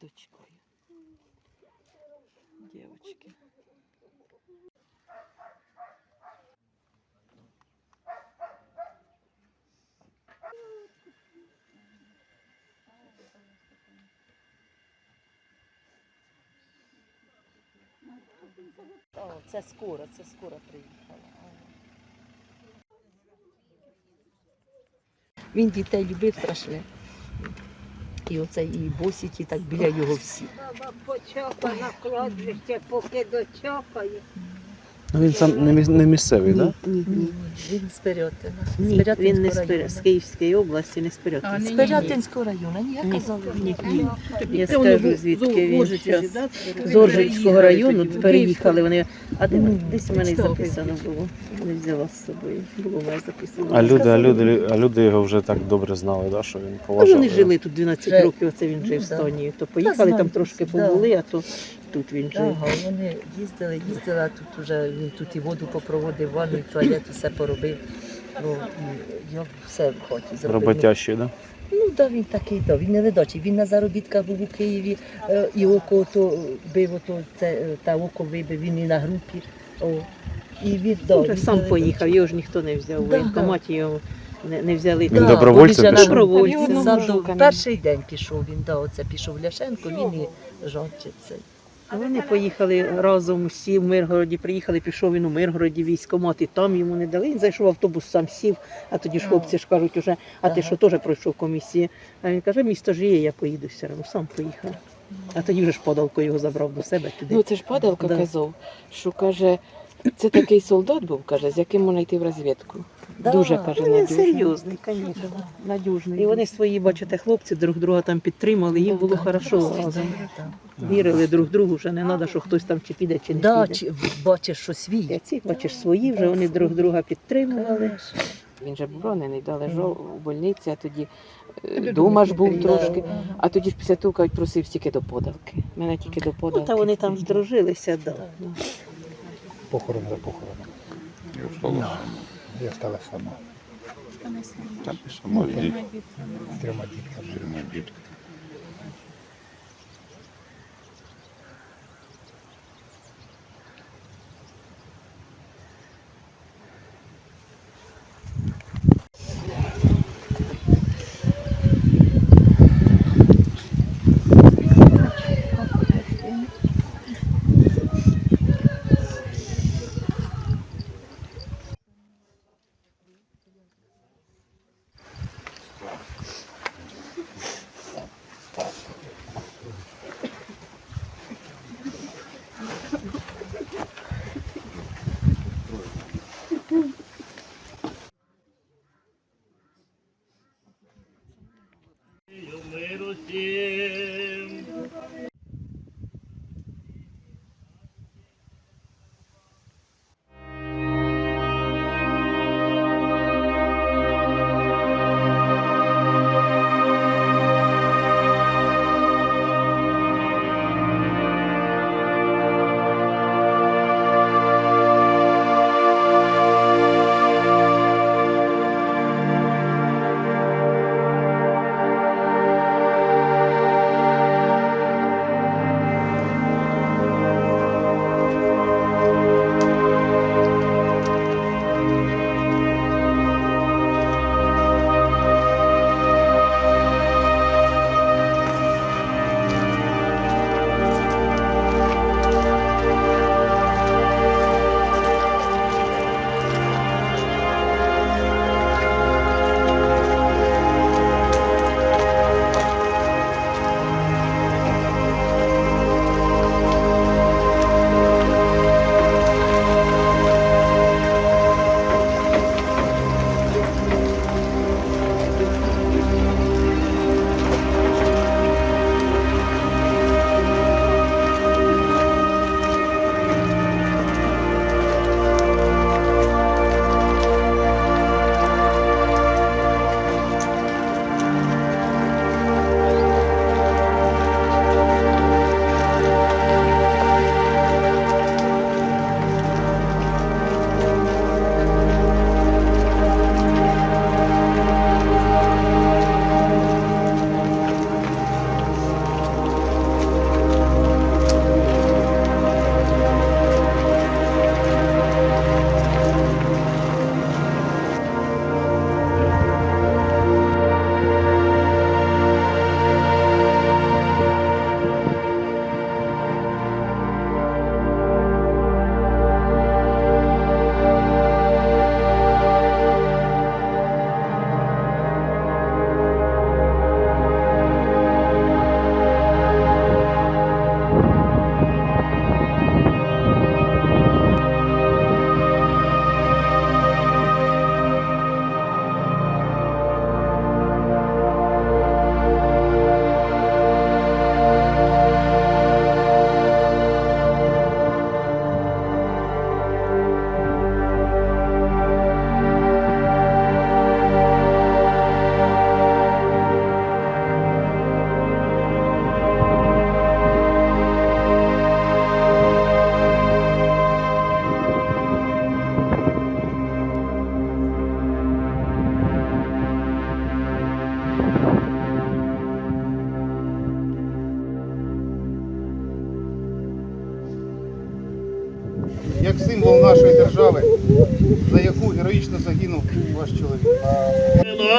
дочкою. Дівчатки. О, це скоро, це скоро приїхала. Він дітей любив страшне. І оце і босіті так біля його всі. Баба почапа на кладбище, поки дочокає. Ну він сам не, міс- не місцевий, так? Да? ні, ні. Він з Пирятина. Ні, він не з, Пирятинського Пир- району. з Київської області, не з А, З. Пирятинського району, ні, я Ні, казала. ні, ні. Я скажу, звідки він зараз. З Оржицького району переїхали вони. А де Ну, десь у мене й записано було. Не взяла з собою. Було в мене записано. А люди, а люди, а люди його вже так добре знали, да, що він Ну, поважав. вони жили тут 12 Вже- років, оце він жив Ну, в да. Естонії. То поїхали, знаю, там трошки да. побули, а то тут він жив. Ага, вони їздили, їздили, а тут уже він тут і воду попроводив, ванну, і туалет, все поробив. Ну, і я все в хаті зробив. Роботящий, да? Ну, да, він такий, да, він не ледачий. Він на заробітках був у Києві, е, і око то бив, ото, це, е, та око вибив, він і на групі. О. І він, да, Він він сам не поїхав, його ж ніхто не взяв. У Да, воєнкоматі його не, не взяли. Він Да, добровольцем він же пішов? Добровольцем. Перший день пішов він, да, оце пішов Ляшенко, він і. А вони поїхали разом усі в Миргороді, приїхали, пішов він у Миргороді військкомат, і там йому не дали. Він зайшов в автобус, сам сів, а тоді ж хлопці ж кажуть, уже, а ти що теж пройшов комісію? А він каже, місто ж є, я поїду все одно, сам поїхав. А тоді вже ж подалко його забрав до себе туди. Ну це ж падалка Да. казав, що каже, це такий солдат був, каже, з яким можна йти в розвідку. Да. Дуже каже, Ну, він надіжний. серйозний, звісно. Надіжний. І вони свої, бачите, хлопці друг друга там підтримали, їм було Да, хорошо разом. Вірили друг другу, вже не треба, що хтось там чи піде, чи не Да, піде. чи, бачиш, що свій. А ці, бачиш, свої вже вони друг друга підтримували. Він же був ранений, да, лежав у больниці, а тоді е, Додому дома ж був трошки. А тоді ж після того кажуть, просив тільки до подалки. Мене тільки до Ну, та вони там здружилися, да. Похорон за похороном. Я стала сама Там і сама з трьома дітками. сильно дід. загинув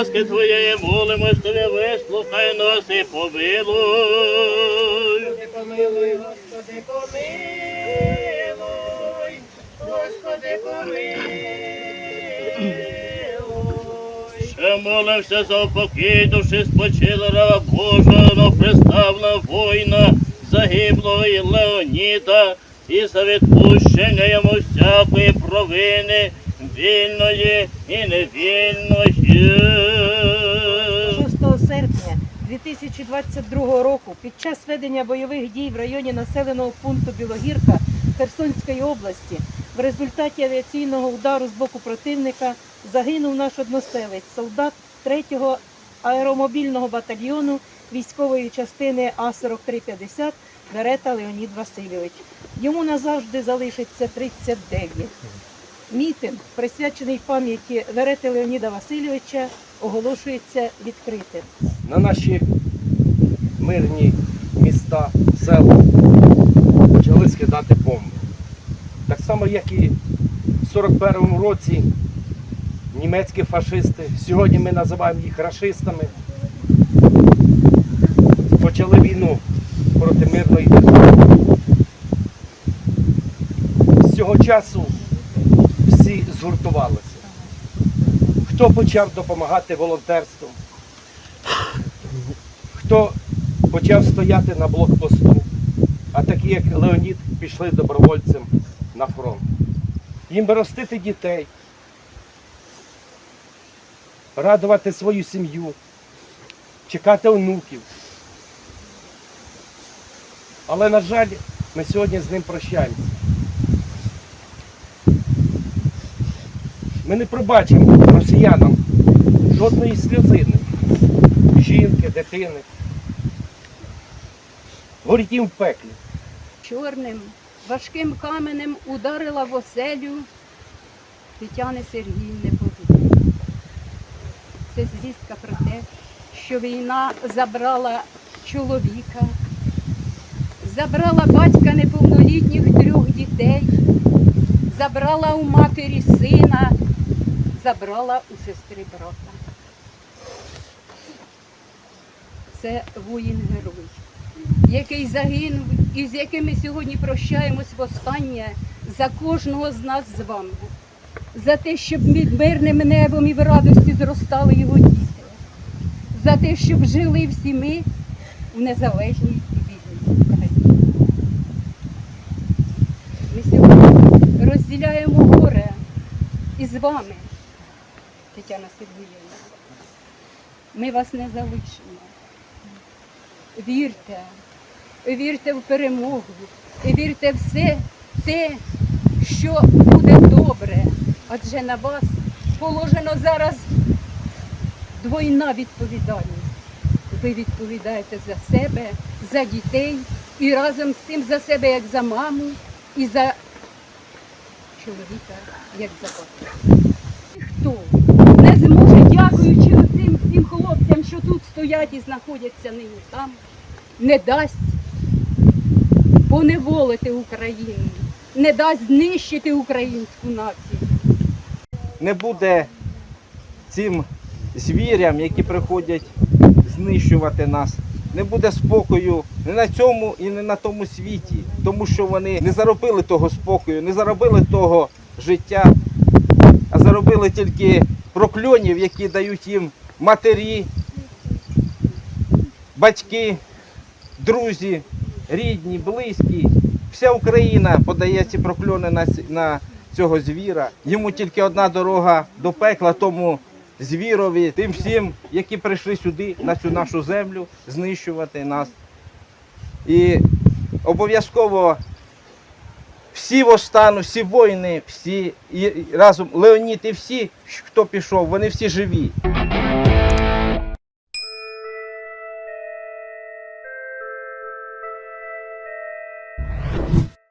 Ласки Твоєї молимось Тобі, вислухай нас і помилуй. Господи, помилуй, Господи, помилуй, Господи, помилуй. Ще молимося за упокій душі спочила раба Божого, приставна воїна, загиблого і Леоніда, і за відпущення йому всякої провини, вільної і невільної. 6 серпня 2022 року під час ведення бойових дій в районі населеного пункту Білогірка Херсонської області в результаті авіаційного удару з боку противника загинув наш односелець, солдат 3-го аеромобільного батальйону військової частини А-4350 Верета Леонід Васильович. Йому назавжди залишиться 39. Мітинг, присвячений пам'яті Верети Леоніда Васильовича, оголошується відкритим. на наші мирні міста, села почали скидати бомби. Так само, як і в 41-му році німецькі фашисти, сьогодні ми називаємо їх рашистами, почали війну проти мирної держави. З цього часу всі згуртувалися. Хто почав допомагати волонтерством, хто почав стояти на блокпосту, а такі, як Леонід, пішли добровольцем на фронт. Їм ростити дітей, радувати свою сім'ю, чекати онуків. Але, на жаль, ми сьогодні з ним прощаємося. Ми не пробачимо росіянам жодної сльозини жінки, дитини. Горіть в пеклі. чорним, важким каменем ударила в оселю Тетяни Сергіївни Богу. Це звістка про те, що війна забрала чоловіка, забрала батька неповнолітніх трьох дітей, забрала у матері сина, забрала у сестри брата. Це воїн-герой який загинув і з яким ми сьогодні прощаємось востаннє за кожного з нас з вами, за те, щоб під мирним небом і в радості зростали його діти, за те, щоб жили всі ми в незалежній і вільній Україні. Ми сьогодні розділяємо горе із вами, Тетяна Сергіївна. Ми вас не залишимо. Вірте, вірте в перемогу, вірте в все те, що буде добре. Адже на вас положено зараз двойна відповідальність. Ви відповідаєте за себе, за дітей і разом з тим за себе як за маму і за чоловіка як за батька. Ніхто не зможе, дякуючи цим всім хлопцям, що тут стоять і знаходяться нині там, не дасть поневолити Україну, не дасть знищити українську націю. Не буде цим звірям, які приходять знищувати нас. Не буде спокою не на цьому і не на тому світі, тому що вони не заробили того спокою, не заробили того життя, а заробили тільки прокльонів, які дають їм матері, батьки, друзі, рідні, близькі. Вся Україна подає ці прокльони на, цього звіра. Йому тільки одна дорога до пекла, тому звірові, тим всім, які прийшли сюди, на цю нашу землю, знищувати нас. І обов'язково всі востану, всі воїни, всі і разом Леонід і всі, хто пішов, вони всі живі.